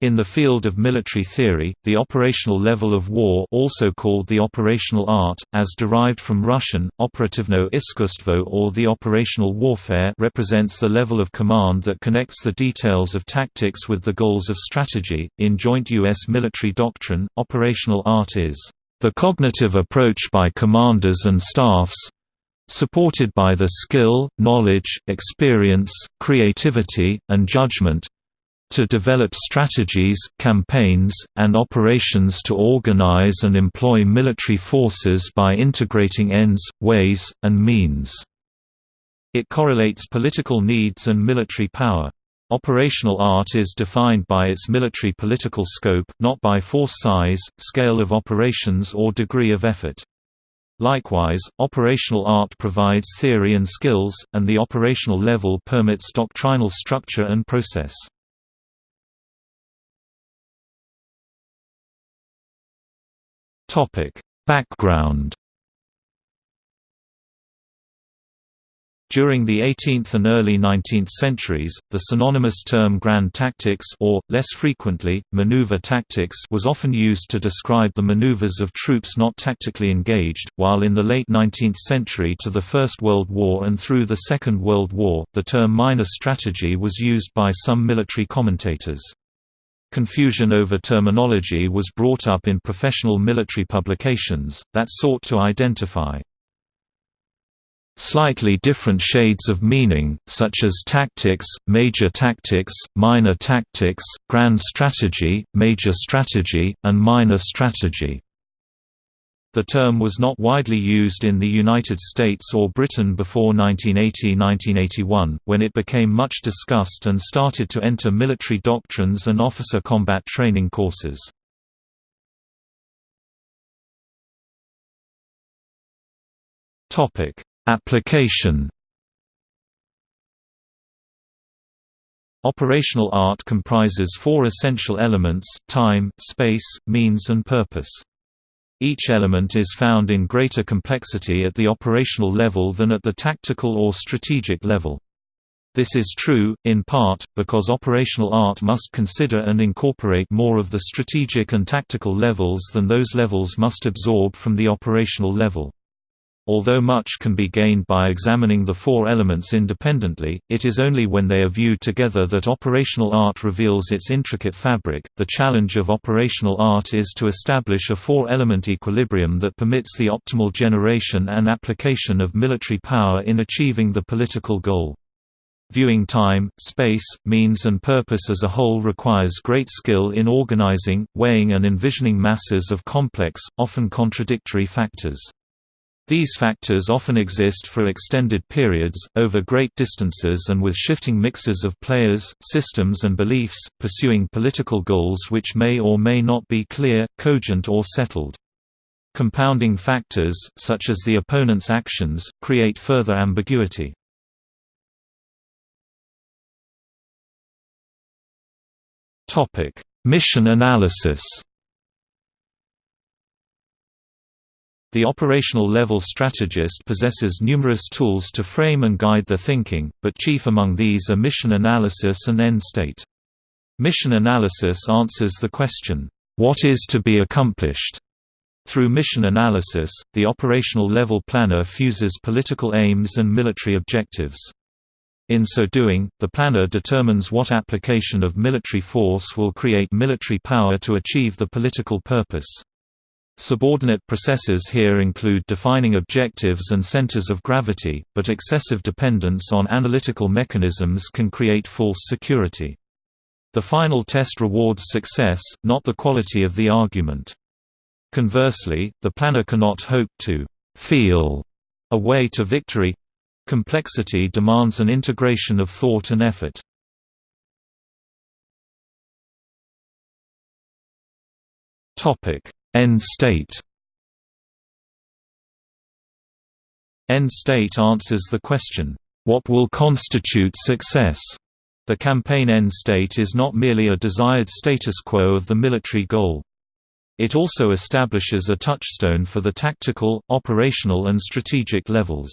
In the field of military theory, the operational level of war also called the operational art, as derived from Russian, operativno iskustvo or the operational warfare represents the level of command that connects the details of tactics with the goals of strategy. In joint U.S. military doctrine, operational art is the cognitive approach by commanders and staffs supported by the skill, knowledge, experience, creativity, and judgment to develop strategies, campaigns, and operations to organize and employ military forces by integrating ends, ways, and means. It correlates political needs and military power. Operational art is defined by its military political scope, not by force size, scale of operations or degree of effort. Likewise, operational art provides theory and skills, and the operational level permits doctrinal structure and process. Topic: Background During the 18th and early 19th centuries, the synonymous term grand tactics or, less frequently, maneuver tactics was often used to describe the maneuvers of troops not tactically engaged, while in the late 19th century to the First World War and through the Second World War, the term minor strategy was used by some military commentators. Confusion over terminology was brought up in professional military publications, that sought to identify slightly different shades of meaning, such as tactics, major tactics, minor tactics, grand strategy, major strategy, and minor strategy. The term was not widely used in the United States or Britain before 1980–1981, when it became much discussed and started to enter military doctrines and officer combat training courses. Application Operational art comprises four essential elements, time, space, means and purpose. Each element is found in greater complexity at the operational level than at the tactical or strategic level. This is true, in part, because operational art must consider and incorporate more of the strategic and tactical levels than those levels must absorb from the operational level. Although much can be gained by examining the four elements independently, it is only when they are viewed together that operational art reveals its intricate fabric. The challenge of operational art is to establish a four element equilibrium that permits the optimal generation and application of military power in achieving the political goal. Viewing time, space, means and purpose as a whole requires great skill in organizing, weighing and envisioning masses of complex, often contradictory factors. These factors often exist for extended periods, over great distances and with shifting mixes of players, systems and beliefs, pursuing political goals which may or may not be clear, cogent or settled. Compounding factors, such as the opponent's actions, create further ambiguity. Mission analysis The operational level strategist possesses numerous tools to frame and guide their thinking, but chief among these are mission analysis and end state. Mission analysis answers the question, "What is to be accomplished?" Through mission analysis, the operational level planner fuses political aims and military objectives. In so doing, the planner determines what application of military force will create military power to achieve the political purpose. Subordinate processes here include defining objectives and centers of gravity, but excessive dependence on analytical mechanisms can create false security. The final test rewards success, not the quality of the argument. Conversely, the planner cannot hope to «feel» a way to victory. Complexity demands an integration of thought and effort. Topic End state End state answers the question, "What will constitute success?" The campaign end state is not merely a desired status quo of the military goal. It also establishes a touchstone for the tactical, operational and strategic levels.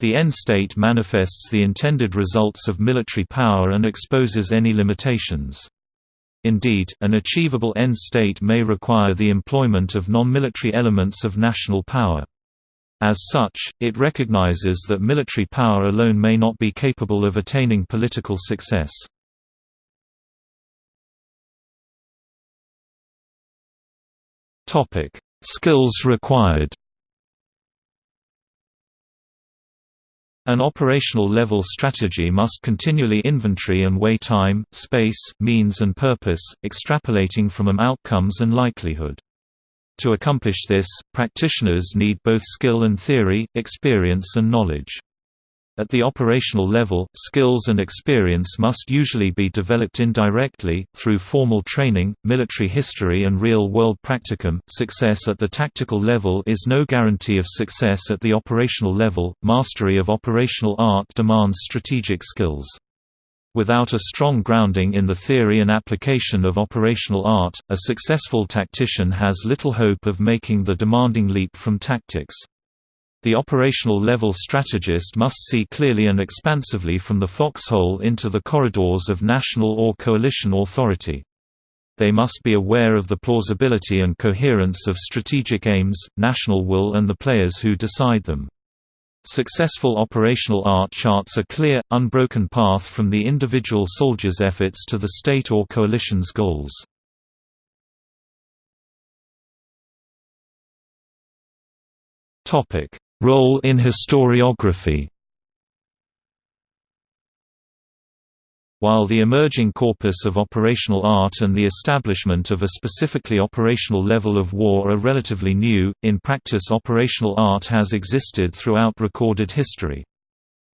The end state manifests the intended results of military power and exposes any limitations. Indeed, an achievable end state may require the employment of non-military elements of national power. As such, it recognizes that military power alone may not be capable of attaining political success. Skills required An operational level strategy must continually inventory and weigh time, space, means and purpose, extrapolating from them outcomes and likelihood. To accomplish this, practitioners need both skill and theory, experience and knowledge. At the operational level, skills and experience must usually be developed indirectly, through formal training, military history and real-world practicum. Success at the tactical level is no guarantee of success at the operational level. Mastery of operational art demands strategic skills. Without a strong grounding in the theory and application of operational art, a successful tactician has little hope of making the demanding leap from tactics. The operational level strategist must see clearly and expansively from the foxhole into the corridors of national or coalition authority. They must be aware of the plausibility and coherence of strategic aims, national will and the players who decide them. Successful operational art charts a clear, unbroken path from the individual soldier's efforts to the state or coalition's goals. Topic: Role in historiography While the emerging corpus of operational art and the establishment of a specifically operational level of war are relatively new, in practice operational art has existed throughout recorded history.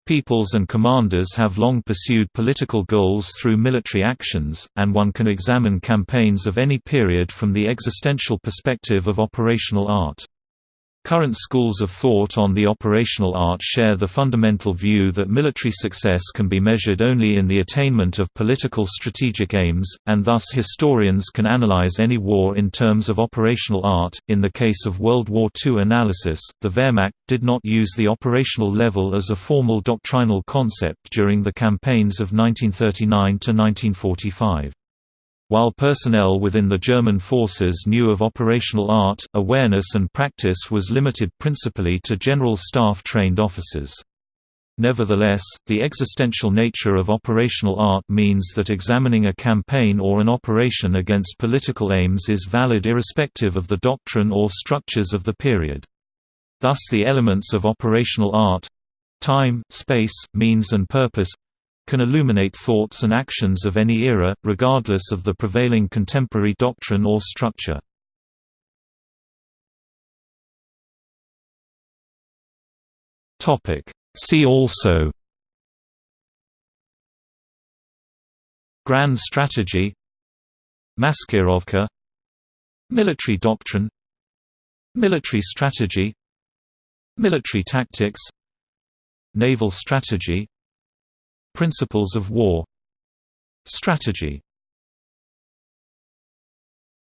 Peoples and commanders have long pursued political goals through military actions, and one can examine campaigns of any period from the existential perspective of operational art. Current schools of thought on the operational art share the fundamental view that military success can be measured only in the attainment of political strategic aims, and thus historians can analyze any war in terms of operational art. In the case of World War II analysis, the Wehrmacht did not use the operational level as a formal doctrinal concept during the campaigns of 1939 to 1945. While personnel within the German forces knew of operational art, awareness and practice was limited principally to general staff-trained officers. Nevertheless, the existential nature of operational art means that examining a campaign or an operation against political aims is valid irrespective of the doctrine or structures of the period. Thus the elements of operational art—time, space, means and purpose can illuminate thoughts and actions of any era, regardless of the prevailing contemporary doctrine or structure. See also Grand strategy Maskirovka Military doctrine Military strategy Military tactics Naval strategy Principles of war. Strategy